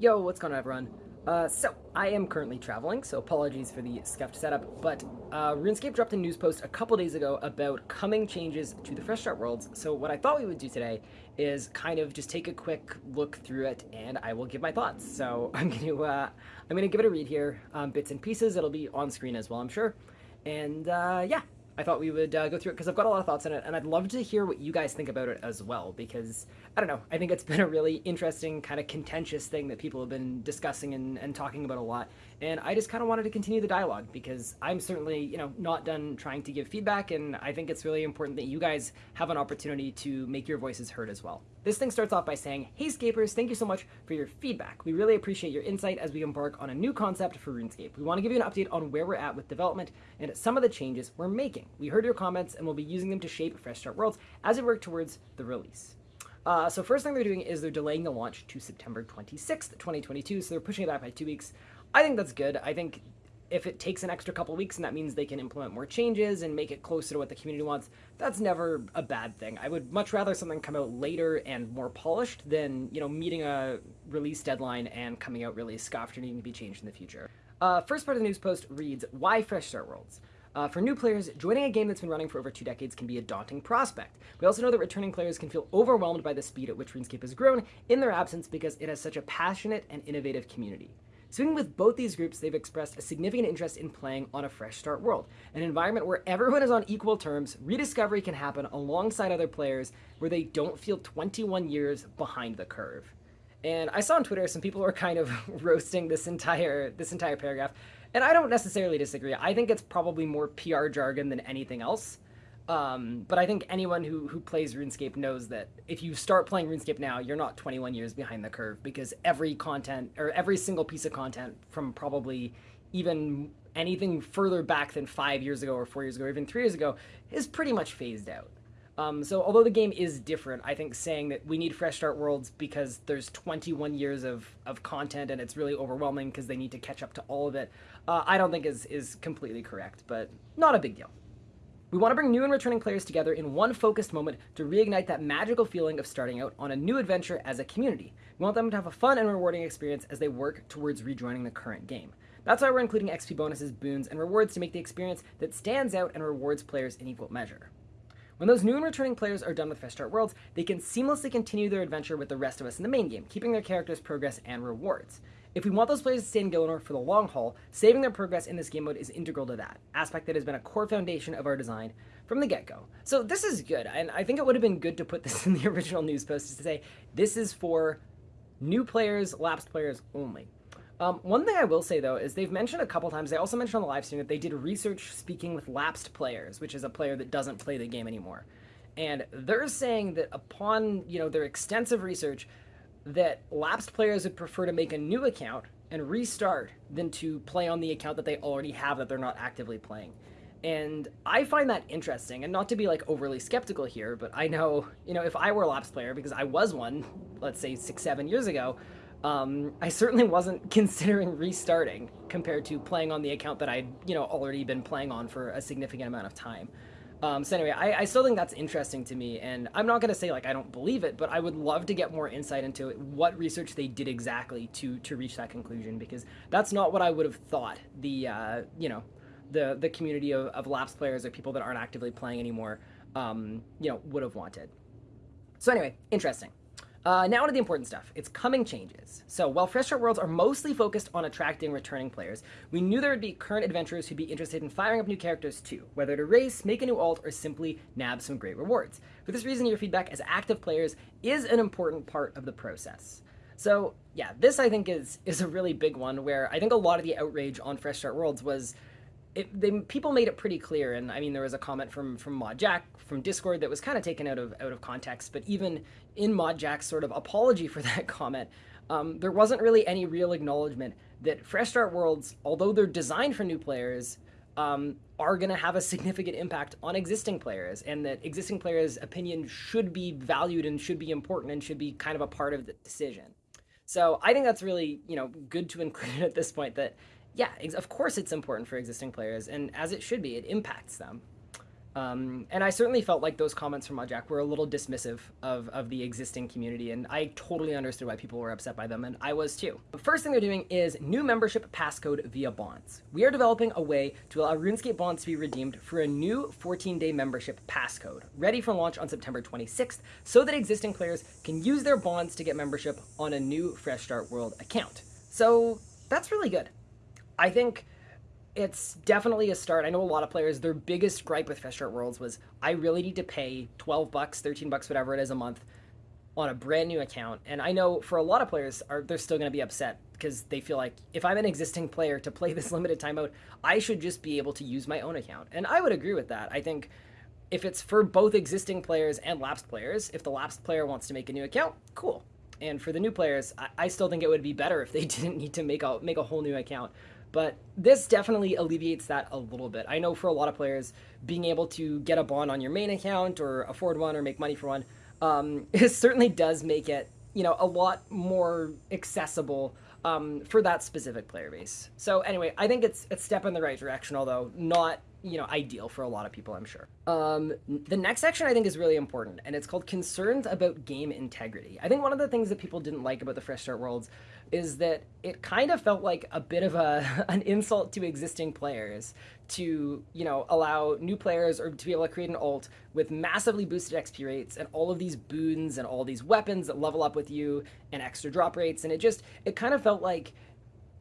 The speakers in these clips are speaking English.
Yo, what's going on everyone? Uh, so, I am currently traveling, so apologies for the scuffed setup, but uh, RuneScape dropped a news post a couple days ago about coming changes to the Fresh Start Worlds, so what I thought we would do today is kind of just take a quick look through it, and I will give my thoughts. So I'm going to uh, I'm gonna give it a read here, um, bits and pieces, it'll be on screen as well, I'm sure, and uh, yeah, I thought we would uh, go through it because I've got a lot of thoughts on it, and I'd love to hear what you guys think about it as well. Because I don't know, I think it's been a really interesting, kind of contentious thing that people have been discussing and, and talking about a lot. And I just kind of wanted to continue the dialogue because I'm certainly, you know, not done trying to give feedback, and I think it's really important that you guys have an opportunity to make your voices heard as well. This thing starts off by saying, Hey Scapers, thank you so much for your feedback. We really appreciate your insight as we embark on a new concept for RuneScape. We want to give you an update on where we're at with development and some of the changes we're making. We heard your comments and we'll be using them to shape Fresh Start Worlds as we work towards the release. Uh, so first thing they're doing is they're delaying the launch to September 26th, 2022, so they're pushing it back by two weeks. I think that's good. I think if it takes an extra couple weeks and that means they can implement more changes and make it closer to what the community wants, that's never a bad thing. I would much rather something come out later and more polished than, you know, meeting a release deadline and coming out really scuffed or needing to be changed in the future. Uh, first part of the news post reads, Why Fresh Start Worlds? Uh, for new players, joining a game that's been running for over two decades can be a daunting prospect. We also know that returning players can feel overwhelmed by the speed at which RuneScape has grown in their absence because it has such a passionate and innovative community. Speaking with both these groups, they've expressed a significant interest in playing on a fresh start world, an environment where everyone is on equal terms, rediscovery can happen alongside other players where they don't feel 21 years behind the curve. And I saw on Twitter some people were kind of roasting this entire this entire paragraph, and I don't necessarily disagree. I think it's probably more PR jargon than anything else. Um, but I think anyone who, who plays RuneScape knows that if you start playing RuneScape now, you're not 21 years behind the curve because every content or every single piece of content from probably even anything further back than five years ago or four years ago or even three years ago is pretty much phased out. Um, so although the game is different, I think saying that we need fresh start worlds because there's 21 years of, of content and it's really overwhelming because they need to catch up to all of it, uh, I don't think is, is completely correct, but not a big deal. We want to bring new and returning players together in one focused moment to reignite that magical feeling of starting out on a new adventure as a community. We want them to have a fun and rewarding experience as they work towards rejoining the current game. That's why we're including XP bonuses, boons, and rewards to make the experience that stands out and rewards players in equal measure. When those new and returning players are done with Fresh Start Worlds, they can seamlessly continue their adventure with the rest of us in the main game, keeping their characters' progress and rewards. If we want those players to stay in Gielinor for the long haul, saving their progress in this game mode is integral to that, aspect that has been a core foundation of our design from the get-go. So this is good, and I think it would have been good to put this in the original news post to say, this is for new players, lapsed players only. Um, one thing I will say though is they've mentioned a couple times. They also mentioned on the live stream that they did research speaking with lapsed players, which is a player that doesn't play the game anymore, and they're saying that upon you know their extensive research, that lapsed players would prefer to make a new account and restart than to play on the account that they already have that they're not actively playing. And I find that interesting, and not to be like overly skeptical here, but I know, you know, if I were a lapsed player, because I was one, let's say six, seven years ago, um, I certainly wasn't considering restarting compared to playing on the account that I'd, you know, already been playing on for a significant amount of time. Um, so anyway, I, I, still think that's interesting to me, and I'm not going to say like I don't believe it, but I would love to get more insight into what research they did exactly to to reach that conclusion, because that's not what I would have thought the uh, you know the the community of, of lapsed players or people that aren't actively playing anymore, um, you know, would have wanted. So anyway, interesting. Uh, now to the important stuff. It's coming changes. So while Fresh Start Worlds are mostly focused on attracting returning players, we knew there would be current adventurers who'd be interested in firing up new characters too, whether to race, make a new alt, or simply nab some great rewards. For this reason, your feedback as active players is an important part of the process. So yeah, this I think is is a really big one where I think a lot of the outrage on Fresh Start Worlds was it, they, people made it pretty clear, and I mean, there was a comment from from Mod Jack from Discord that was kind of taken out of out of context. But even in Mod Jack's sort of apology for that comment, um, there wasn't really any real acknowledgement that Fresh Start Worlds, although they're designed for new players, um, are going to have a significant impact on existing players, and that existing players' opinion should be valued and should be important and should be kind of a part of the decision. So I think that's really you know good to include at this point that yeah, of course it's important for existing players, and as it should be, it impacts them. Um, and I certainly felt like those comments from Mod Jack were a little dismissive of, of the existing community, and I totally understood why people were upset by them, and I was too. The first thing they're doing is new membership passcode via bonds. We are developing a way to allow RuneScape bonds to be redeemed for a new 14-day membership passcode, ready for launch on September 26th, so that existing players can use their bonds to get membership on a new Fresh Start World account. So that's really good. I think it's definitely a start. I know a lot of players, their biggest gripe with Start Worlds was I really need to pay 12 bucks, 13 bucks, whatever it is a month on a brand new account. And I know for a lot of players are they're still going to be upset because they feel like if I'm an existing player to play this limited timeout, I should just be able to use my own account. And I would agree with that. I think if it's for both existing players and lapsed players, if the lapsed player wants to make a new account, cool. And for the new players, I, I still think it would be better if they didn't need to make a make a whole new account. But this definitely alleviates that a little bit. I know for a lot of players, being able to get a bond on your main account or afford one or make money for one, um, certainly does make it you know a lot more accessible um, for that specific player base. So anyway, I think it's a step in the right direction, although not you know ideal for a lot of people i'm sure. Um, the next section i think is really important and it's called concerns about game integrity. I think one of the things that people didn't like about the fresh start worlds is that it kind of felt like a bit of a an insult to existing players to you know allow new players or to be able to create an alt with massively boosted xp rates and all of these boons and all these weapons that level up with you and extra drop rates. And it just it kind of felt like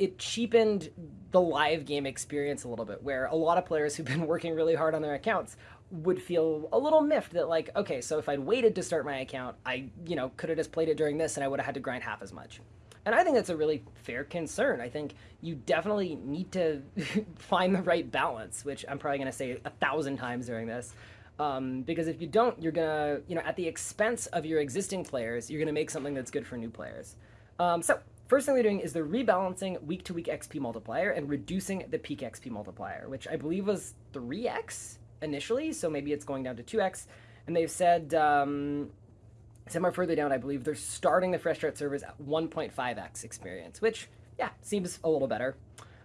it cheapened the live game experience a little bit, where a lot of players who've been working really hard on their accounts would feel a little miffed that like, okay, so if I'd waited to start my account, I, you know, could have just played it during this and I would have had to grind half as much. And I think that's a really fair concern. I think you definitely need to find the right balance, which I'm probably going to say a thousand times during this. Um, because if you don't, you're going to, you know, at the expense of your existing players, you're going to make something that's good for new players. Um, so First thing they're doing is they're rebalancing week to week XP multiplier and reducing the peak XP multiplier, which I believe was 3x initially, so maybe it's going down to 2x. And they've said, um, somewhere further down, I believe they're starting the Fresh Start servers at 1.5x experience, which, yeah, seems a little better.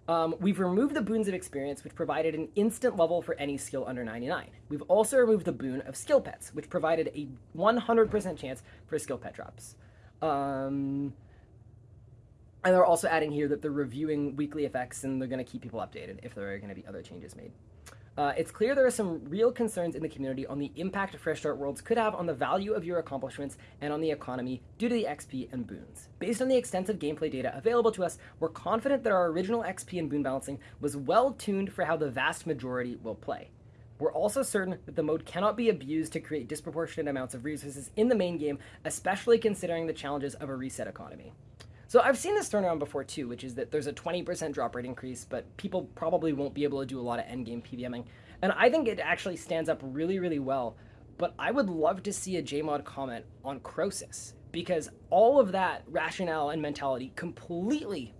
Um, we've removed the boons of experience, which provided an instant level for any skill under 99. We've also removed the boon of skill pets, which provided a 100% chance for skill pet drops. Um, and they're also adding here that they're reviewing weekly effects and they're going to keep people updated if there are going to be other changes made. Uh, it's clear there are some real concerns in the community on the impact Fresh Start Worlds could have on the value of your accomplishments and on the economy due to the XP and boons. Based on the extensive gameplay data available to us, we're confident that our original XP and boon balancing was well tuned for how the vast majority will play. We're also certain that the mode cannot be abused to create disproportionate amounts of resources in the main game, especially considering the challenges of a reset economy. So I've seen this turnaround before too, which is that there's a 20% drop rate increase, but people probably won't be able to do a lot of endgame PVMing. And I think it actually stands up really, really well. But I would love to see a JMod comment on Croesus because all of that rationale and mentality completely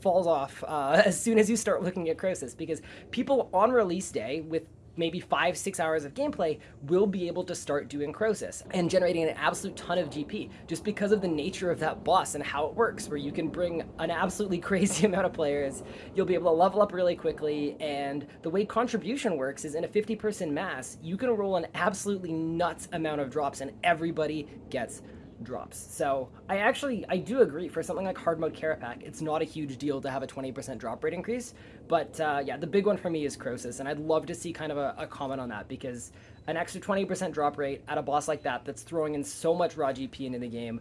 falls off uh, as soon as you start looking at Croesus because people on release day with maybe five, six hours of gameplay, will be able to start doing Croesus and generating an absolute ton of GP just because of the nature of that boss and how it works, where you can bring an absolutely crazy amount of players. You'll be able to level up really quickly, and the way contribution works is in a 50 person mass, you can roll an absolutely nuts amount of drops and everybody gets drops. So I actually, I do agree for something like hard mode Kerapac, it's not a huge deal to have a 20% drop rate increase. But uh, yeah, the big one for me is Croesus, and I'd love to see kind of a, a comment on that because an extra 20% drop rate at a boss like that that's throwing in so much raw GP into the game,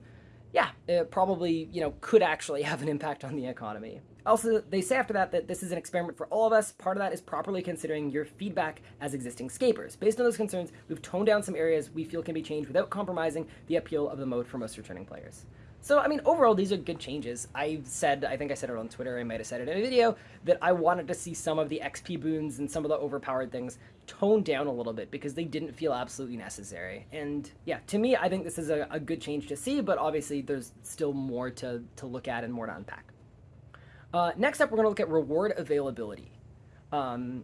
yeah, it probably, you know, could actually have an impact on the economy. Also, they say after that that this is an experiment for all of us. Part of that is properly considering your feedback as existing scapers. Based on those concerns, we've toned down some areas we feel can be changed without compromising the appeal of the mode for most returning players. So, I mean, overall, these are good changes. I said, I think I said it on Twitter, I might have said it in a video, that I wanted to see some of the XP boons and some of the overpowered things toned down a little bit because they didn't feel absolutely necessary. And yeah, to me, I think this is a, a good change to see, but obviously there's still more to, to look at and more to unpack. Uh, next up, we're going to look at reward availability. Um,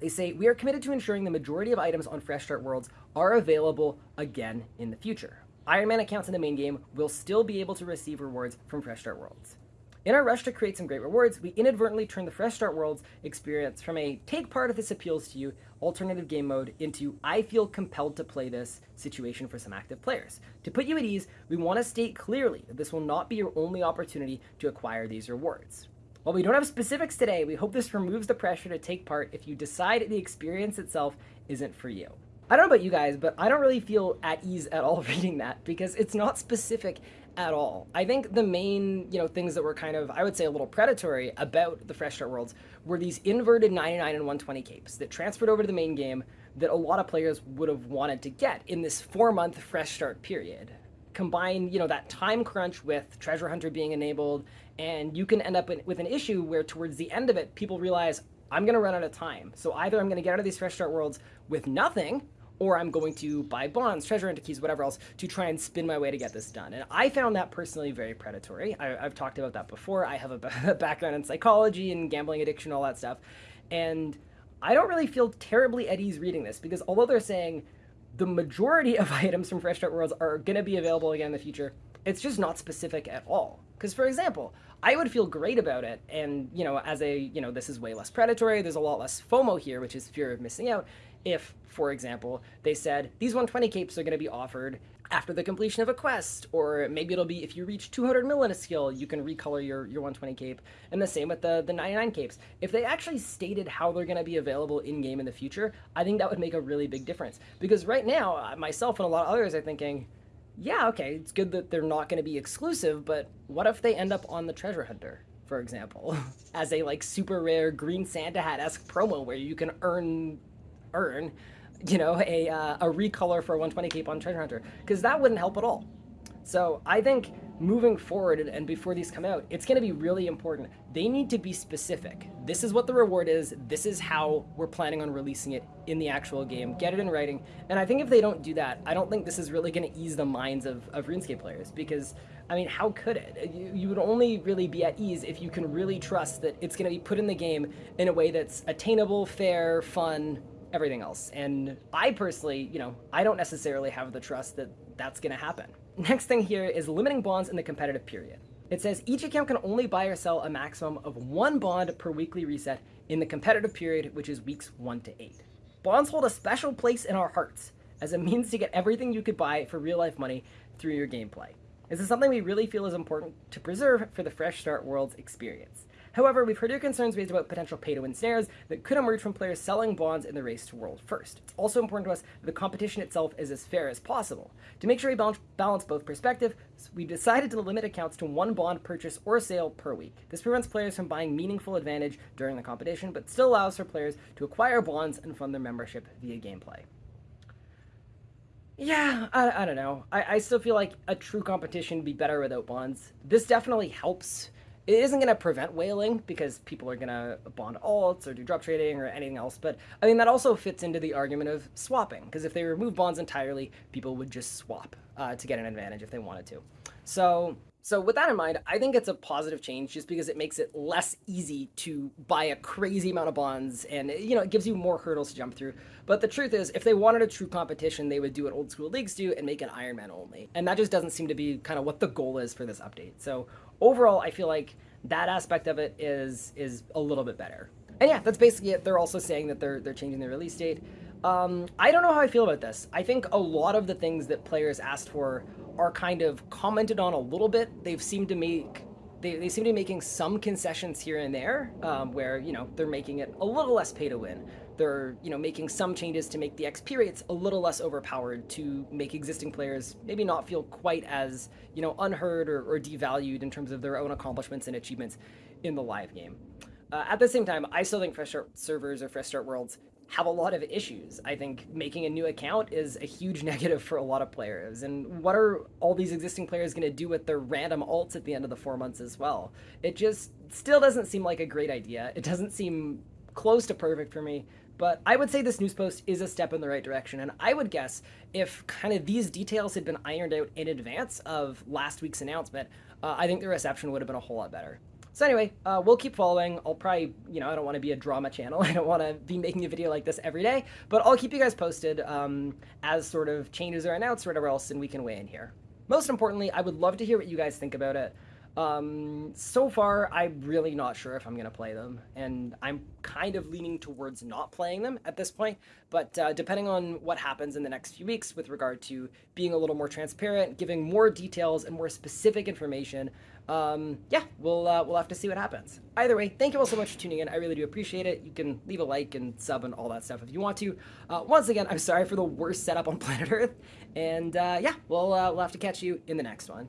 they say, we are committed to ensuring the majority of items on Fresh Start Worlds are available again in the future. Iron Man accounts in the main game will still be able to receive rewards from Fresh Start Worlds. In our rush to create some great rewards, we inadvertently turned the Fresh Start Worlds experience from a take part if this appeals to you alternative game mode into I feel compelled to play this situation for some active players. To put you at ease, we want to state clearly that this will not be your only opportunity to acquire these rewards. While we don't have specifics today, we hope this removes the pressure to take part if you decide the experience itself isn't for you. I don't know about you guys, but I don't really feel at ease at all reading that because it's not specific at all. I think the main, you know, things that were kind of, I would say, a little predatory about the Fresh Start Worlds were these inverted 99 and 120 capes that transferred over to the main game that a lot of players would have wanted to get in this four-month Fresh Start period. Combine, you know, that time crunch with Treasure Hunter being enabled, and you can end up with an issue where towards the end of it, people realize, I'm going to run out of time. So either I'm going to get out of these Fresh Start Worlds with nothing, or I'm going to buy bonds, treasure hunter keys, whatever else, to try and spin my way to get this done. And I found that personally very predatory. I, have talked about that before. I have a background in psychology and gambling addiction, all that stuff. And I don't really feel terribly at ease reading this because although they're saying the majority of items from Fresh Start Worlds are going to be available again in the future, it's just not specific at all. Because, for example, I would feel great about it, and, you know, as a, you know, this is way less predatory, there's a lot less FOMO here, which is fear of missing out, if, for example, they said these 120 capes are going to be offered after the completion of a quest, or maybe it'll be if you reach 200 mil in a skill, you can recolor your, your 120 cape, and the same with the, the 99 capes. If they actually stated how they're going to be available in-game in the future, I think that would make a really big difference. Because right now, uh, myself and a lot of others are thinking, yeah, okay, it's good that they're not going to be exclusive, but what if they end up on the Treasure Hunter? for example, as a like super rare green Santa hat esque promo where you can earn earn, you know, a, uh, a recolor for a 120 cape on Treasure Hunter, because that wouldn't help at all. So I think moving forward and before these come out, it's going to be really important. They need to be specific. This is what the reward is. This is how we're planning on releasing it in the actual game. Get it in writing. And I think if they don't do that, I don't think this is really going to ease the minds of, of RuneScape players because, I mean, how could it? You, you would only really be at ease if you can really trust that it's going to be put in the game in a way that's attainable, fair, fun, everything else. And I personally, you know, I don't necessarily have the trust that that's going to happen. Next thing here is limiting bonds in the competitive period. It says each account can only buy or sell a maximum of one bond per weekly reset in the competitive period, which is weeks 1 to 8. Bonds hold a special place in our hearts as a means to get everything you could buy for real life money through your gameplay. This is something we really feel is important to preserve for the Fresh Start World's experience. However, we've heard your concerns raised about potential pay-to-win snares that could emerge from players selling bonds in the race to world first. It's also important to us that the competition itself is as fair as possible. To make sure we balance both perspectives, we decided to limit accounts to one bond purchase or sale per week. This prevents players from buying meaningful advantage during the competition, but still allows for players to acquire bonds and fund their membership via gameplay. Yeah, I, I don't know. I, I still feel like a true competition would be better without bonds. This definitely helps it isn't going to prevent whaling because people are going to bond alts or do drop trading or anything else. But I mean, that also fits into the argument of swapping because if they remove bonds entirely, people would just swap uh, to get an advantage if they wanted to. So so with that in mind, I think it's a positive change just because it makes it less easy to buy a crazy amount of bonds and you know, it gives you more hurdles to jump through. But the truth is, if they wanted a true competition, they would do what old school leagues do and make an Ironman only. And that just doesn't seem to be kind of what the goal is for this update. So overall, I feel like that aspect of it is is a little bit better. And yeah, that's basically it. They're also saying that they're they're changing the release date. Um, I don't know how I feel about this. I think a lot of the things that players asked for are kind of commented on a little bit. They've seemed to make they, they seem to be making some concessions here and there um, where you know they're making it a little less pay to win they're you know making some changes to make the xp rates a little less overpowered to make existing players maybe not feel quite as you know unheard or, or devalued in terms of their own accomplishments and achievements in the live game uh, at the same time i still think fresh start servers or fresh start worlds have a lot of issues. I think making a new account is a huge negative for a lot of players. And what are all these existing players going to do with their random alts at the end of the four months as well? It just still doesn't seem like a great idea. It doesn't seem close to perfect for me. But I would say this news post is a step in the right direction. And I would guess if kind of these details had been ironed out in advance of last week's announcement, uh, I think the reception would have been a whole lot better. So anyway, uh, we'll keep following. I'll probably, you know, I don't want to be a drama channel. I don't want to be making a video like this every day, but I'll keep you guys posted um, as sort of changes are announced or whatever else, and we can weigh in here. Most importantly, I would love to hear what you guys think about it. Um, so far, I'm really not sure if I'm gonna play them, and I'm kind of leaning towards not playing them at this point. But uh, depending on what happens in the next few weeks with regard to being a little more transparent, giving more details and more specific information, um, yeah, we'll uh, we'll have to see what happens. Either way, thank you all so much for tuning in. I really do appreciate it. You can leave a like and sub and all that stuff if you want to. Uh, once again, I'm sorry for the worst setup on planet Earth, and uh, yeah, we'll uh, we'll have to catch you in the next one.